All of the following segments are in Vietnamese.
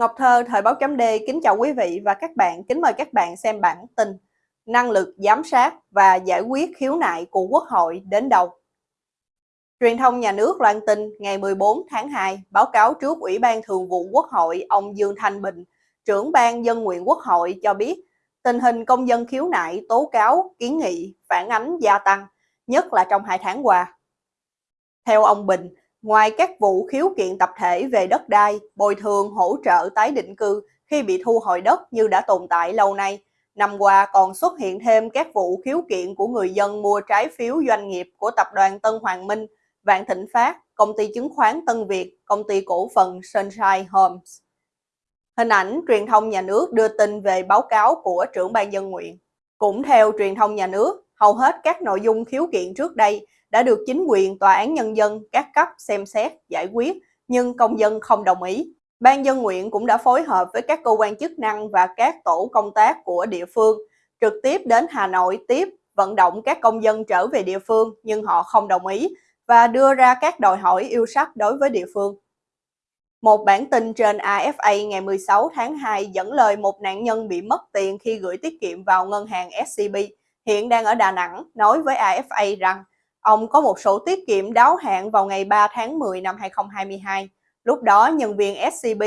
Ngọc Thơ, Thời báo chấm D kính chào quý vị và các bạn, kính mời các bạn xem bản tin Năng lực giám sát và giải quyết khiếu nại của Quốc hội đến đâu? Truyền thông nhà nước loan tin ngày 14 tháng 2 báo cáo trước Ủy ban Thường vụ Quốc hội ông Dương Thanh Bình, trưởng ban dân nguyện Quốc hội cho biết tình hình công dân khiếu nại, tố cáo, kiến nghị, phản ánh gia tăng, nhất là trong hai tháng qua. Theo ông Bình, Ngoài các vụ khiếu kiện tập thể về đất đai, bồi thường hỗ trợ tái định cư khi bị thu hồi đất như đã tồn tại lâu nay, năm qua còn xuất hiện thêm các vụ khiếu kiện của người dân mua trái phiếu doanh nghiệp của tập đoàn Tân Hoàng Minh, Vạn Thịnh Phát, công ty chứng khoán Tân Việt, công ty cổ phần Sunshine Homes. Hình ảnh truyền thông nhà nước đưa tin về báo cáo của trưởng ban dân nguyện. Cũng theo truyền thông nhà nước, hầu hết các nội dung khiếu kiện trước đây đã được chính quyền tòa án nhân dân các cấp xem xét, giải quyết, nhưng công dân không đồng ý. Ban dân nguyện cũng đã phối hợp với các cơ quan chức năng và các tổ công tác của địa phương, trực tiếp đến Hà Nội tiếp vận động các công dân trở về địa phương nhưng họ không đồng ý và đưa ra các đòi hỏi yêu sách đối với địa phương. Một bản tin trên AFA ngày 16 tháng 2 dẫn lời một nạn nhân bị mất tiền khi gửi tiết kiệm vào ngân hàng SCB, hiện đang ở Đà Nẵng, nói với AFA rằng Ông có một sổ tiết kiệm đáo hạn vào ngày 3 tháng 10 năm 2022. Lúc đó, nhân viên SCB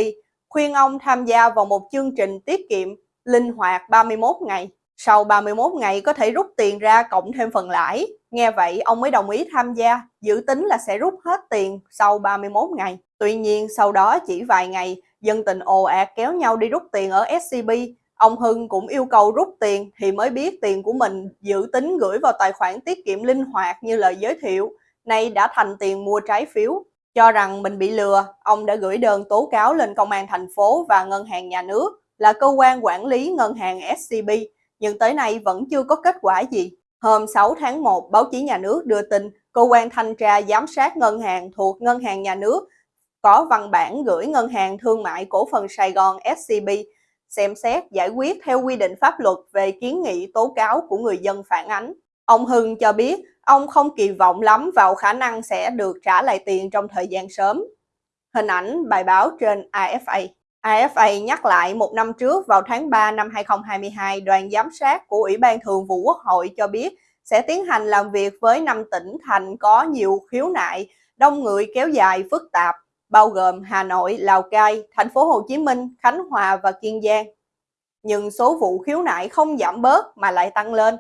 khuyên ông tham gia vào một chương trình tiết kiệm linh hoạt 31 ngày. Sau 31 ngày có thể rút tiền ra cộng thêm phần lãi. Nghe vậy, ông mới đồng ý tham gia, dự tính là sẽ rút hết tiền sau 31 ngày. Tuy nhiên, sau đó chỉ vài ngày, dân tình ồ ạt kéo nhau đi rút tiền ở SCB Ông Hưng cũng yêu cầu rút tiền thì mới biết tiền của mình dự tính gửi vào tài khoản tiết kiệm linh hoạt như lời giới thiệu, nay đã thành tiền mua trái phiếu. Cho rằng mình bị lừa, ông đã gửi đơn tố cáo lên công an thành phố và ngân hàng nhà nước là cơ quan quản lý ngân hàng SCB, nhưng tới nay vẫn chưa có kết quả gì. Hôm 6 tháng 1, báo chí nhà nước đưa tin cơ quan thanh tra giám sát ngân hàng thuộc ngân hàng nhà nước có văn bản gửi ngân hàng thương mại cổ phần Sài Gòn SCB xem xét giải quyết theo quy định pháp luật về kiến nghị tố cáo của người dân phản ánh. Ông Hưng cho biết ông không kỳ vọng lắm vào khả năng sẽ được trả lại tiền trong thời gian sớm. Hình ảnh bài báo trên AFA. AFA nhắc lại một năm trước vào tháng 3 năm 2022, đoàn giám sát của Ủy ban Thường vụ Quốc hội cho biết sẽ tiến hành làm việc với năm tỉnh thành có nhiều khiếu nại, đông người kéo dài phức tạp bao gồm Hà Nội, Lào Cai, thành phố Hồ Chí Minh, Khánh Hòa và Kiên Giang. Nhưng số vụ khiếu nại không giảm bớt mà lại tăng lên.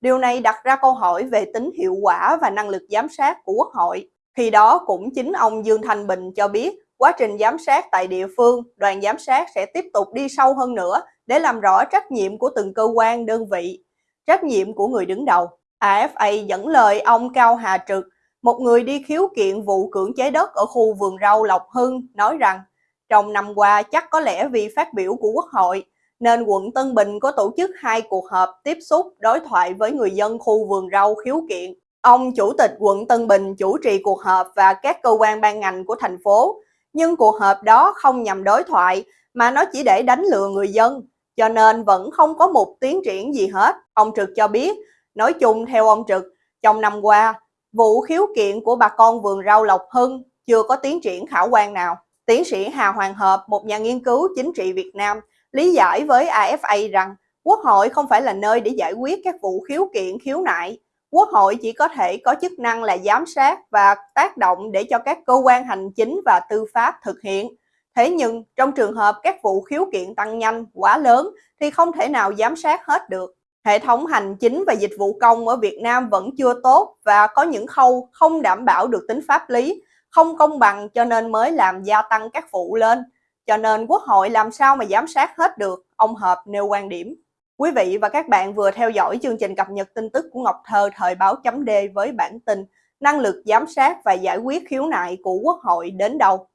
Điều này đặt ra câu hỏi về tính hiệu quả và năng lực giám sát của Quốc hội. Khi đó cũng chính ông Dương Thanh Bình cho biết quá trình giám sát tại địa phương, đoàn giám sát sẽ tiếp tục đi sâu hơn nữa để làm rõ trách nhiệm của từng cơ quan, đơn vị, trách nhiệm của người đứng đầu. AFA dẫn lời ông Cao Hà Trực, một người đi khiếu kiện vụ cưỡng chế đất ở khu vườn rau Lộc Hưng nói rằng trong năm qua chắc có lẽ vì phát biểu của Quốc hội nên quận Tân Bình có tổ chức hai cuộc họp tiếp xúc đối thoại với người dân khu vườn rau khiếu kiện. Ông Chủ tịch quận Tân Bình chủ trì cuộc họp và các cơ quan ban ngành của thành phố, nhưng cuộc họp đó không nhằm đối thoại mà nó chỉ để đánh lừa người dân, cho nên vẫn không có một tiến triển gì hết. Ông Trực cho biết, nói chung theo ông Trực, trong năm qua, Vụ khiếu kiện của bà con vườn rau Lộc Hưng chưa có tiến triển khả quan nào. Tiến sĩ Hà Hoàng Hợp, một nhà nghiên cứu chính trị Việt Nam, lý giải với AFA rằng Quốc hội không phải là nơi để giải quyết các vụ khiếu kiện khiếu nại. Quốc hội chỉ có thể có chức năng là giám sát và tác động để cho các cơ quan hành chính và tư pháp thực hiện. Thế nhưng trong trường hợp các vụ khiếu kiện tăng nhanh, quá lớn thì không thể nào giám sát hết được. Hệ thống hành chính và dịch vụ công ở Việt Nam vẫn chưa tốt và có những khâu không đảm bảo được tính pháp lý, không công bằng cho nên mới làm gia tăng các vụ lên. Cho nên Quốc hội làm sao mà giám sát hết được, ông Hợp nêu quan điểm. Quý vị và các bạn vừa theo dõi chương trình cập nhật tin tức của Ngọc Thơ thời báo chấm D với bản tin Năng lực giám sát và giải quyết khiếu nại của Quốc hội đến đâu.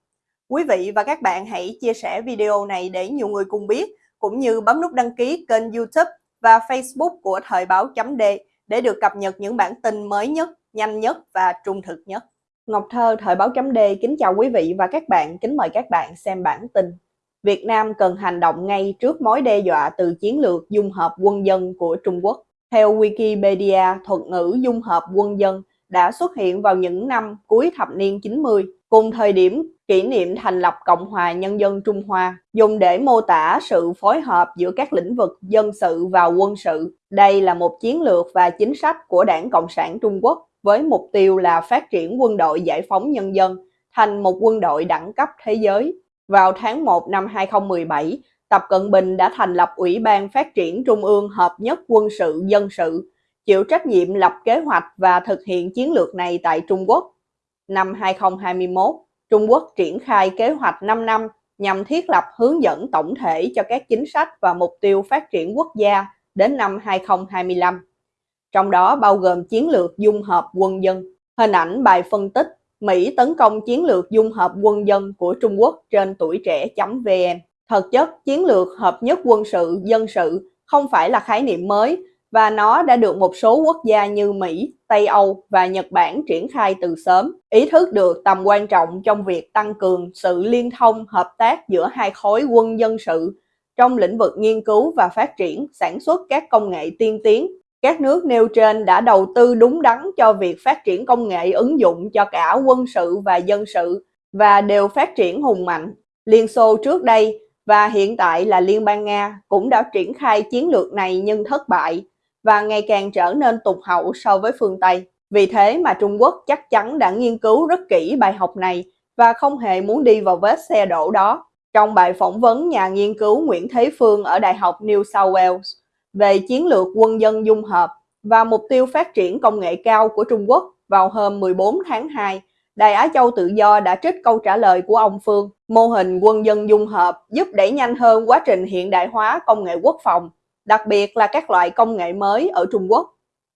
Quý vị và các bạn hãy chia sẻ video này để nhiều người cùng biết, cũng như bấm nút đăng ký kênh youtube và Facebook của Thời báo chấm D để được cập nhật những bản tin mới nhất, nhanh nhất và trung thực nhất. Ngọc Thơ, Thời báo chấm D kính chào quý vị và các bạn, kính mời các bạn xem bản tin. Việt Nam cần hành động ngay trước mối đe dọa từ chiến lược dung hợp quân dân của Trung Quốc. Theo Wikipedia, thuật ngữ dung hợp quân dân đã xuất hiện vào những năm cuối thập niên 90, cùng thời điểm kỷ niệm thành lập Cộng hòa Nhân dân Trung Hoa, dùng để mô tả sự phối hợp giữa các lĩnh vực dân sự và quân sự. Đây là một chiến lược và chính sách của Đảng Cộng sản Trung Quốc với mục tiêu là phát triển quân đội giải phóng nhân dân thành một quân đội đẳng cấp thế giới. Vào tháng 1 năm 2017, Tập Cận Bình đã thành lập Ủy ban Phát triển Trung ương Hợp nhất Quân sự Dân sự, chịu trách nhiệm lập kế hoạch và thực hiện chiến lược này tại Trung Quốc. Năm 2021, Trung Quốc triển khai kế hoạch 5 năm nhằm thiết lập hướng dẫn tổng thể cho các chính sách và mục tiêu phát triển quốc gia đến năm 2025. Trong đó bao gồm chiến lược dung hợp quân dân. Hình ảnh bài phân tích Mỹ tấn công chiến lược dung hợp quân dân của Trung Quốc trên tuổi trẻ.vn. Thực chất, chiến lược hợp nhất quân sự, dân sự không phải là khái niệm mới và nó đã được một số quốc gia như Mỹ, Tây Âu và Nhật Bản triển khai từ sớm, ý thức được tầm quan trọng trong việc tăng cường sự liên thông hợp tác giữa hai khối quân dân sự trong lĩnh vực nghiên cứu và phát triển, sản xuất các công nghệ tiên tiến. Các nước nêu trên đã đầu tư đúng đắn cho việc phát triển công nghệ ứng dụng cho cả quân sự và dân sự và đều phát triển hùng mạnh. Liên Xô trước đây và hiện tại là Liên bang Nga cũng đã triển khai chiến lược này nhưng thất bại và ngày càng trở nên tụt hậu so với phương Tây. Vì thế mà Trung Quốc chắc chắn đã nghiên cứu rất kỹ bài học này và không hề muốn đi vào vết xe đổ đó. Trong bài phỏng vấn nhà nghiên cứu Nguyễn Thế Phương ở Đại học New South Wales về chiến lược quân dân dung hợp và mục tiêu phát triển công nghệ cao của Trung Quốc vào hôm 14 tháng 2, Đài Á Châu Tự Do đã trích câu trả lời của ông Phương. Mô hình quân dân dung hợp giúp đẩy nhanh hơn quá trình hiện đại hóa công nghệ quốc phòng đặc biệt là các loại công nghệ mới ở Trung Quốc.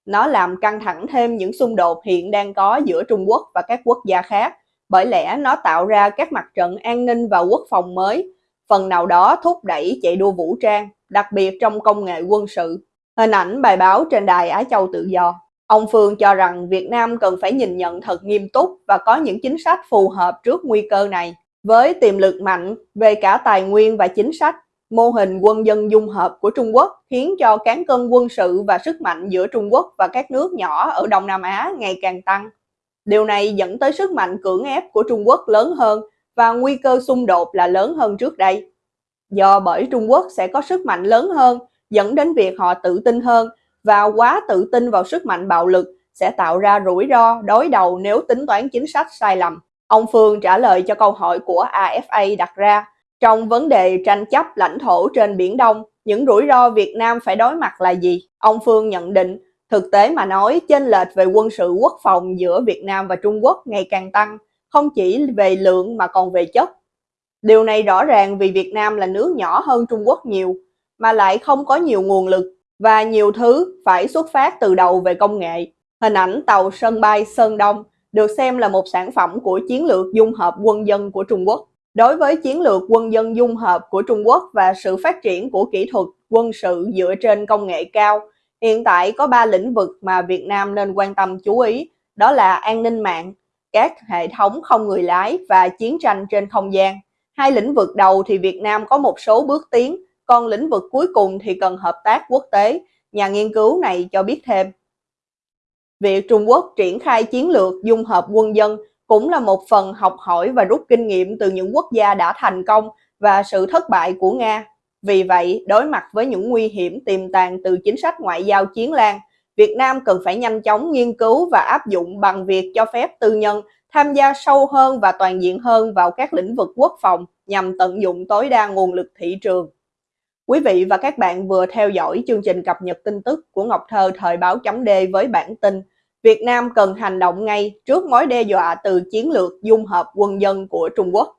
Nó làm căng thẳng thêm những xung đột hiện đang có giữa Trung Quốc và các quốc gia khác, bởi lẽ nó tạo ra các mặt trận an ninh và quốc phòng mới, phần nào đó thúc đẩy chạy đua vũ trang, đặc biệt trong công nghệ quân sự. Hình ảnh bài báo trên đài Á Châu Tự Do. Ông Phương cho rằng Việt Nam cần phải nhìn nhận thật nghiêm túc và có những chính sách phù hợp trước nguy cơ này. Với tiềm lực mạnh về cả tài nguyên và chính sách, Mô hình quân dân dung hợp của Trung Quốc khiến cho cán cân quân sự và sức mạnh giữa Trung Quốc và các nước nhỏ ở Đông Nam Á ngày càng tăng. Điều này dẫn tới sức mạnh cưỡng ép của Trung Quốc lớn hơn và nguy cơ xung đột là lớn hơn trước đây. Do bởi Trung Quốc sẽ có sức mạnh lớn hơn, dẫn đến việc họ tự tin hơn và quá tự tin vào sức mạnh bạo lực sẽ tạo ra rủi ro đối đầu nếu tính toán chính sách sai lầm. Ông Phương trả lời cho câu hỏi của AFA đặt ra trong vấn đề tranh chấp lãnh thổ trên Biển Đông, những rủi ro Việt Nam phải đối mặt là gì? Ông Phương nhận định, thực tế mà nói, chênh lệch về quân sự quốc phòng giữa Việt Nam và Trung Quốc ngày càng tăng, không chỉ về lượng mà còn về chất. Điều này rõ ràng vì Việt Nam là nước nhỏ hơn Trung Quốc nhiều, mà lại không có nhiều nguồn lực và nhiều thứ phải xuất phát từ đầu về công nghệ. Hình ảnh tàu sân bay Sơn Đông được xem là một sản phẩm của chiến lược dung hợp quân dân của Trung Quốc. Đối với chiến lược quân dân dung hợp của Trung Quốc và sự phát triển của kỹ thuật quân sự dựa trên công nghệ cao, hiện tại có 3 lĩnh vực mà Việt Nam nên quan tâm chú ý, đó là an ninh mạng, các hệ thống không người lái và chiến tranh trên không gian. Hai lĩnh vực đầu thì Việt Nam có một số bước tiến, còn lĩnh vực cuối cùng thì cần hợp tác quốc tế, nhà nghiên cứu này cho biết thêm. Việc Trung Quốc triển khai chiến lược dung hợp quân dân cũng là một phần học hỏi và rút kinh nghiệm từ những quốc gia đã thành công và sự thất bại của Nga. Vì vậy, đối mặt với những nguy hiểm tiềm tàng từ chính sách ngoại giao chiến lan, Việt Nam cần phải nhanh chóng nghiên cứu và áp dụng bằng việc cho phép tư nhân tham gia sâu hơn và toàn diện hơn vào các lĩnh vực quốc phòng nhằm tận dụng tối đa nguồn lực thị trường. Quý vị và các bạn vừa theo dõi chương trình cập nhật tin tức của Ngọc Thơ thời báo chấm D với bản tin Việt Nam cần hành động ngay trước mối đe dọa từ chiến lược dung hợp quân dân của Trung Quốc.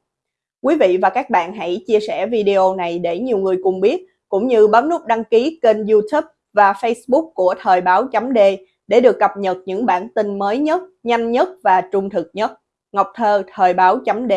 Quý vị và các bạn hãy chia sẻ video này để nhiều người cùng biết, cũng như bấm nút đăng ký kênh YouTube và Facebook của Thời báo chấm D để được cập nhật những bản tin mới nhất, nhanh nhất và trung thực nhất. Ngọc Thơ, Thời báo chấm D